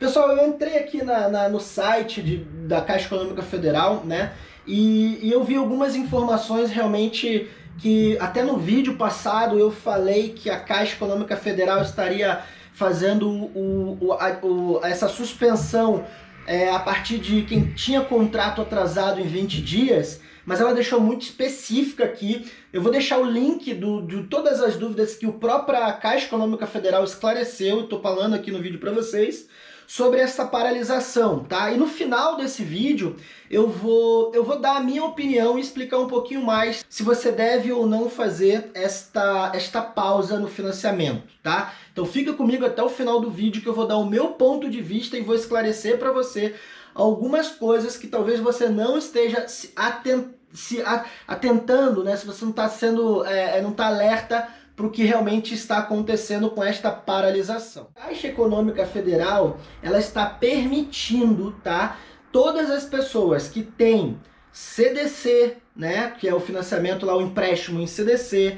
Pessoal, eu entrei aqui na, na no site de, da Caixa Econômica Federal, né? E, e eu vi algumas informações realmente que até no vídeo passado eu falei que a Caixa Econômica Federal estaria fazendo o, o, a, o, essa suspensão é, a partir de quem tinha contrato atrasado em 20 dias, mas ela deixou muito específica aqui. Eu vou deixar o link do, de todas as dúvidas que o própria Caixa Econômica Federal esclareceu, estou falando aqui no vídeo para vocês sobre essa paralisação, tá? E no final desse vídeo eu vou, eu vou dar a minha opinião e explicar um pouquinho mais se você deve ou não fazer esta, esta pausa no financiamento, tá? Então fica comigo até o final do vídeo que eu vou dar o meu ponto de vista e vou esclarecer para você algumas coisas que talvez você não esteja se, atent, se atentando, né? Se você não está sendo, é, não está alerta para o que realmente está acontecendo com esta paralisação. A Caixa Econômica Federal, ela está permitindo, tá, todas as pessoas que têm CDC, né, que é o financiamento lá, o empréstimo em CDC,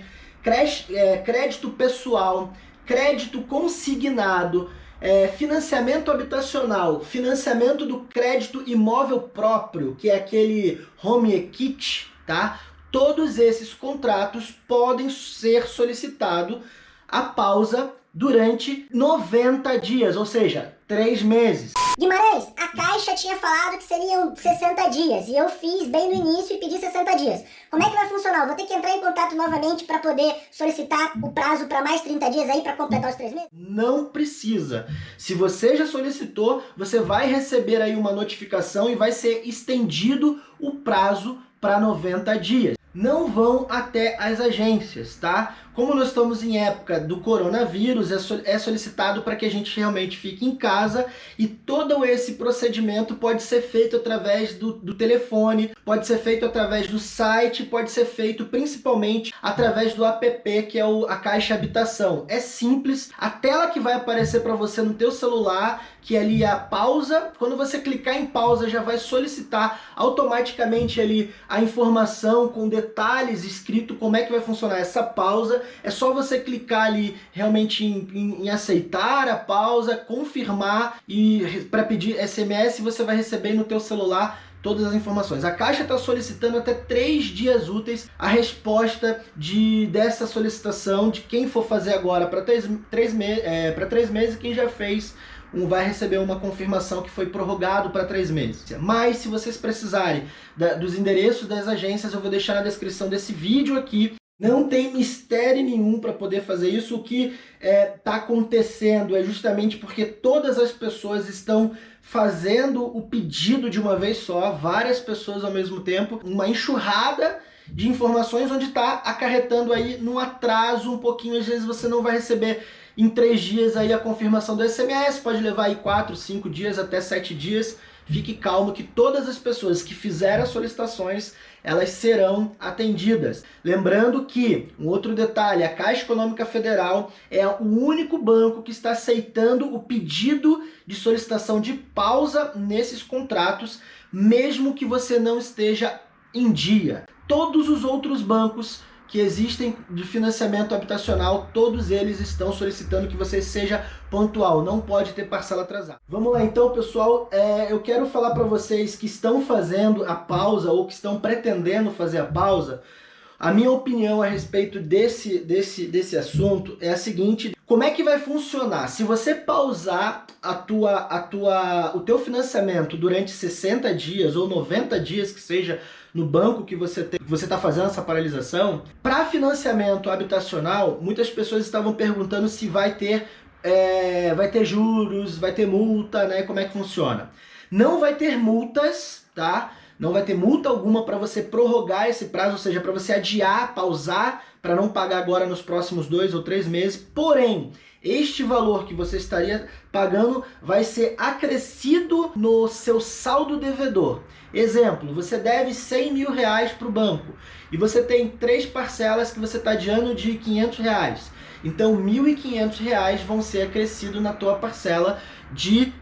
é, crédito pessoal, crédito consignado, é, financiamento habitacional, financiamento do crédito imóvel próprio, que é aquele home equity, tá? Todos esses contratos podem ser solicitado a pausa durante 90 dias, ou seja, 3 meses. Guimarães, a Caixa tinha falado que seriam 60 dias e eu fiz bem no início e pedi 60 dias. Como é que vai funcionar? Eu vou ter que entrar em contato novamente para poder solicitar o prazo para mais 30 dias aí para completar os 3 meses? Não precisa. Se você já solicitou, você vai receber aí uma notificação e vai ser estendido o prazo para 90 dias não vão até as agências, tá? Como nós estamos em época do coronavírus, é, é solicitado para que a gente realmente fique em casa e todo esse procedimento pode ser feito através do, do telefone, pode ser feito através do site, pode ser feito principalmente através do app que é o, a Caixa Habitação. É simples, a tela que vai aparecer para você no teu celular, que ali é a pausa, quando você clicar em pausa já vai solicitar automaticamente ali a informação com detalhes escrito como é que vai funcionar essa pausa é só você clicar ali realmente em, em, em aceitar a pausa, confirmar e para pedir SMS você vai receber no teu celular todas as informações. A Caixa está solicitando até três dias úteis a resposta de, dessa solicitação de quem for fazer agora para três, três, me, é, três meses e quem já fez vai receber uma confirmação que foi prorrogado para três meses. Mas se vocês precisarem da, dos endereços das agências, eu vou deixar na descrição desse vídeo aqui não tem mistério nenhum para poder fazer isso. O que está é, tá acontecendo é justamente porque todas as pessoas estão fazendo o pedido de uma vez só, várias pessoas ao mesmo tempo, uma enxurrada de informações onde está acarretando aí no atraso um pouquinho. Às vezes você não vai receber em três dias aí a confirmação do SMS, pode levar aí quatro, cinco dias, até sete dias. Fique calmo que todas as pessoas que fizeram as solicitações, elas serão atendidas. Lembrando que, um outro detalhe, a Caixa Econômica Federal é o único banco que está aceitando o pedido de solicitação de pausa nesses contratos, mesmo que você não esteja em dia. Todos os outros bancos que existem de financiamento habitacional, todos eles estão solicitando que você seja pontual, não pode ter parcela atrasada. Vamos lá então, pessoal, é, eu quero falar para vocês que estão fazendo a pausa ou que estão pretendendo fazer a pausa, a minha opinião a respeito desse, desse, desse assunto é a seguinte, como é que vai funcionar? Se você pausar a tua, a tua, o teu financiamento durante 60 dias ou 90 dias que seja no banco que você tem, você está fazendo essa paralisação, para financiamento habitacional, muitas pessoas estavam perguntando se vai ter, é, vai ter juros, vai ter multa, né? Como é que funciona? Não vai ter multas, tá? Não vai ter multa alguma para você prorrogar esse prazo, ou seja, para você adiar, pausar, para não pagar agora nos próximos dois ou três meses. Porém, este valor que você estaria pagando vai ser acrescido no seu saldo devedor. Exemplo, você deve 100 mil reais para o banco e você tem três parcelas que você está adiando de 500 reais. Então, 1.500 reais vão ser acrescidos na tua parcela de,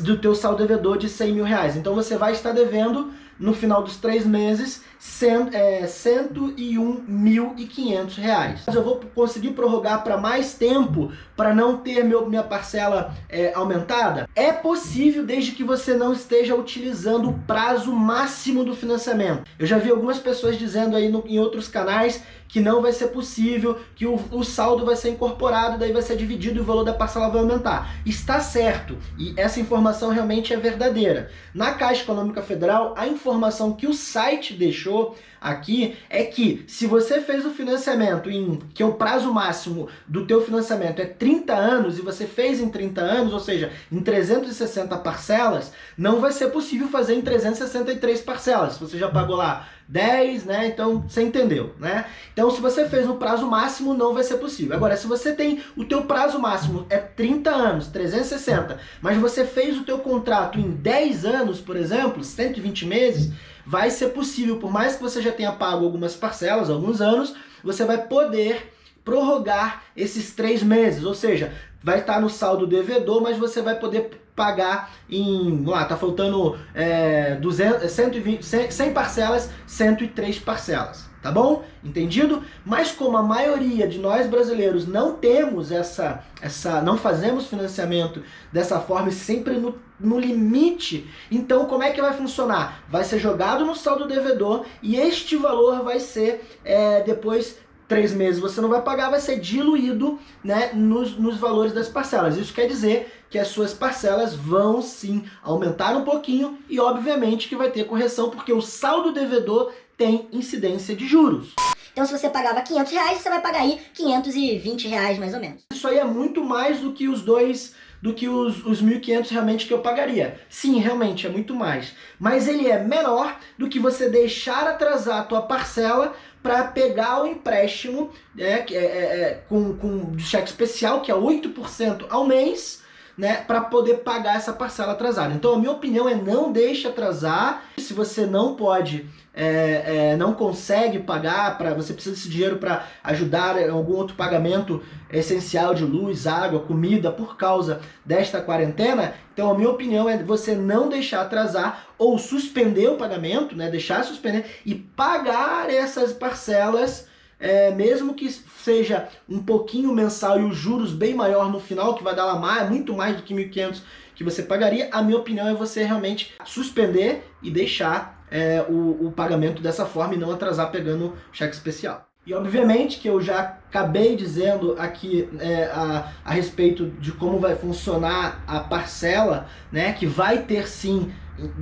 do teu saldo devedor de 100 mil reais. Então, você vai estar devendo no final dos três meses, cento, é, 101.500 reais. Eu vou conseguir prorrogar para mais tempo para não ter meu, minha parcela é, aumentada? É possível desde que você não esteja utilizando o prazo máximo do financiamento. Eu já vi algumas pessoas dizendo aí no, em outros canais que não vai ser possível, que o, o saldo vai ser incorporado, daí vai ser dividido e o valor da parcela vai aumentar. Está certo, e essa informação realmente é verdadeira. Na Caixa Econômica Federal, a informação que o site deixou aqui é que se você fez o financiamento em que é o prazo máximo do teu financiamento é 30 anos e você fez em 30 anos, ou seja, em 360 parcelas, não vai ser possível fazer em 363 parcelas. Você já pagou lá 10, né? Então você entendeu, né? Então se você fez no prazo máximo, não vai ser possível. Agora, se você tem o teu prazo máximo é 30 anos, 360, mas você fez o teu contrato em 10 anos, por exemplo, 120 meses, vai ser possível, por mais que você já tenha pago algumas parcelas, alguns anos, você vai poder prorrogar esses três meses, ou seja, vai estar no saldo devedor, mas você vai poder pagar em, lá, tá faltando é, 200, 120, 100, 100 parcelas, 103 parcelas, tá bom? Entendido? Mas como a maioria de nós brasileiros não temos essa, essa não fazemos financiamento dessa forma e sempre no, no limite, então como é que vai funcionar? Vai ser jogado no saldo devedor e este valor vai ser é, depois três meses você não vai pagar, vai ser diluído né, nos, nos valores das parcelas. Isso quer dizer que as suas parcelas vão sim aumentar um pouquinho e obviamente que vai ter correção porque o saldo devedor tem incidência de juros. Então se você pagava 500 reais, você vai pagar aí 520 reais mais ou menos. Isso aí é muito mais do que os dois do que os, os 1.500 realmente que eu pagaria. Sim, realmente, é muito mais. Mas ele é menor do que você deixar atrasar a tua parcela para pegar o empréstimo né, é, é, é, com, com cheque especial, que é 8% ao mês, né, para poder pagar essa parcela atrasada. Então a minha opinião é não deixe atrasar. Se você não pode, é, é, não consegue pagar, para você precisa desse dinheiro para ajudar em algum outro pagamento essencial de luz, água, comida por causa desta quarentena, então a minha opinião é você não deixar atrasar ou suspender o pagamento, né, deixar suspender e pagar essas parcelas é, mesmo que seja um pouquinho mensal e os juros bem maior no final, que vai dar lá mais, muito mais do que 1.500 que você pagaria, a minha opinião é você realmente suspender e deixar é, o, o pagamento dessa forma e não atrasar pegando cheque especial. E obviamente que eu já acabei dizendo aqui é, a, a respeito de como vai funcionar a parcela, né, que vai ter sim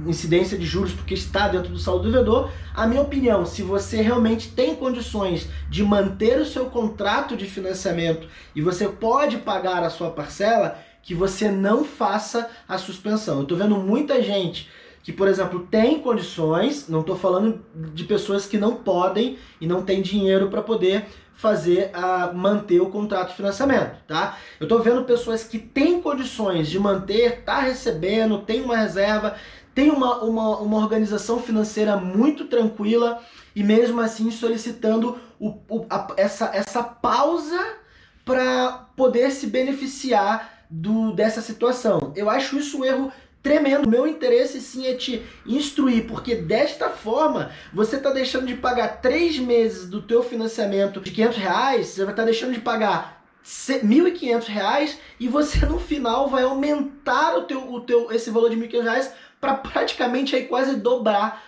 incidência de juros porque está dentro do saldo devedor. A minha opinião, se você realmente tem condições de manter o seu contrato de financiamento e você pode pagar a sua parcela, que você não faça a suspensão. Eu estou vendo muita gente que, por exemplo, tem condições, não estou falando de pessoas que não podem e não têm dinheiro para poder fazer a manter o contrato de financiamento, tá? Eu estou vendo pessoas que têm condições de manter, tá recebendo, tem uma reserva, tem uma, uma, uma organização financeira muito tranquila e mesmo assim solicitando o, o, a, essa, essa pausa para poder se beneficiar do, dessa situação. Eu acho isso um erro tremendo. Meu interesse sim é te instruir, porque desta forma você está deixando de pagar três meses do teu financiamento de 500 reais, você vai estar tá deixando de pagar 1.500 reais e você no final vai aumentar o teu, o teu, esse valor de 1.500 reais para praticamente aí quase dobrar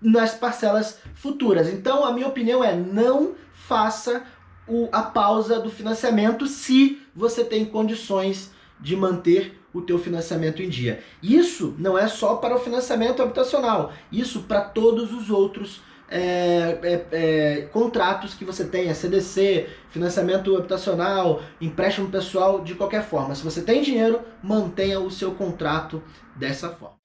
nas parcelas futuras. Então a minha opinião é não faça o, a pausa do financiamento se você tem condições de manter o teu financiamento em dia. Isso não é só para o financiamento habitacional, isso para todos os outros é, é, é, contratos que você tenha, CDC, financiamento habitacional, empréstimo pessoal, de qualquer forma. Se você tem dinheiro, mantenha o seu contrato dessa forma.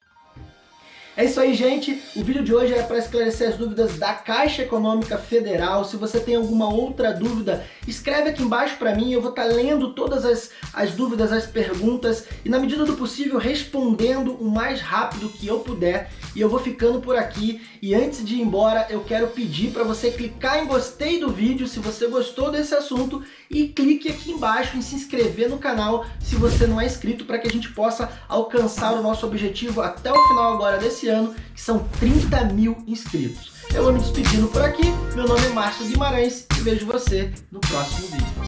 É isso aí, gente. O vídeo de hoje é para esclarecer as dúvidas da Caixa Econômica Federal. Se você tem alguma outra dúvida, escreve aqui embaixo para mim. Eu vou estar tá lendo todas as, as dúvidas, as perguntas e, na medida do possível, respondendo o mais rápido que eu puder. E eu vou ficando por aqui. E antes de ir embora, eu quero pedir para você clicar em gostei do vídeo se você gostou desse assunto e clique aqui embaixo em se inscrever no canal se você não é inscrito para que a gente possa alcançar o nosso objetivo até o final agora desse ano ano, que são 30 mil inscritos. Eu vou me despedindo por aqui, meu nome é Márcio Guimarães e vejo você no próximo vídeo.